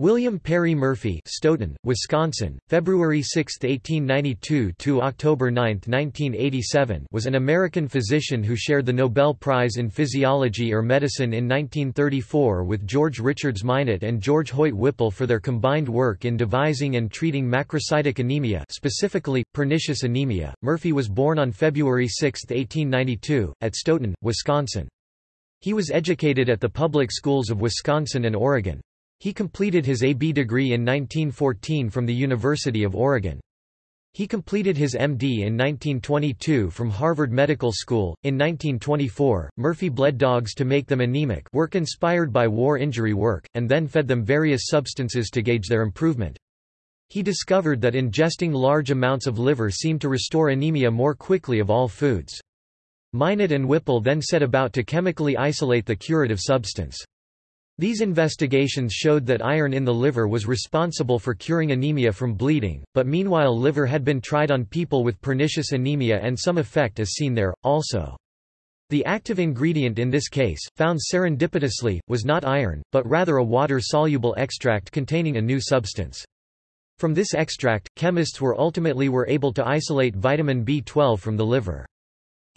William Perry Murphy Stoughton, Wisconsin, February 6, 1892 to October 9, 1987 was an American physician who shared the Nobel Prize in Physiology or Medicine in 1934 with George Richards Minot and George Hoyt Whipple for their combined work in devising and treating macrocytic anemia specifically, pernicious anemia. Murphy was born on February 6, 1892, at Stoughton, Wisconsin. He was educated at the public schools of Wisconsin and Oregon. He completed his A.B. degree in 1914 from the University of Oregon. He completed his MD in 1922 from Harvard Medical School. In 1924, Murphy bled dogs to make them anemic work inspired by war injury work, and then fed them various substances to gauge their improvement. He discovered that ingesting large amounts of liver seemed to restore anemia more quickly of all foods. Minot and Whipple then set about to chemically isolate the curative substance. These investigations showed that iron in the liver was responsible for curing anemia from bleeding, but meanwhile liver had been tried on people with pernicious anemia and some effect is seen there, also. The active ingredient in this case, found serendipitously, was not iron, but rather a water-soluble extract containing a new substance. From this extract, chemists were ultimately were able to isolate vitamin B12 from the liver.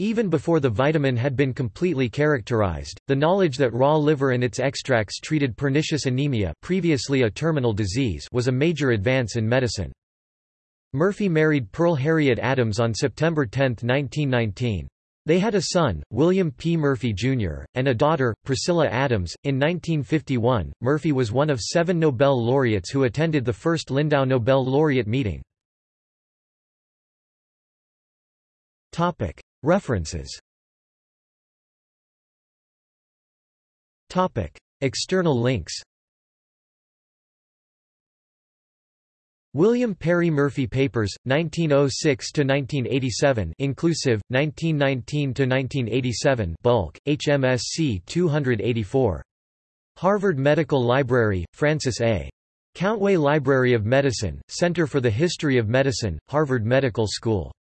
Even before the vitamin had been completely characterized, the knowledge that raw liver and its extracts treated pernicious anemia previously a terminal disease was a major advance in medicine. Murphy married Pearl Harriet Adams on September 10, 1919. They had a son, William P. Murphy, Jr., and a daughter, Priscilla Adams. In 1951, Murphy was one of seven Nobel laureates who attended the first Lindau Nobel laureate meeting. References. External links. William Perry Murphy Papers, 1906–1987 inclusive, 1919–1987 bulk, HMSC 284. Harvard Medical Library, Francis A. Countway Library of Medicine, Center for the History of Medicine, Harvard Medical School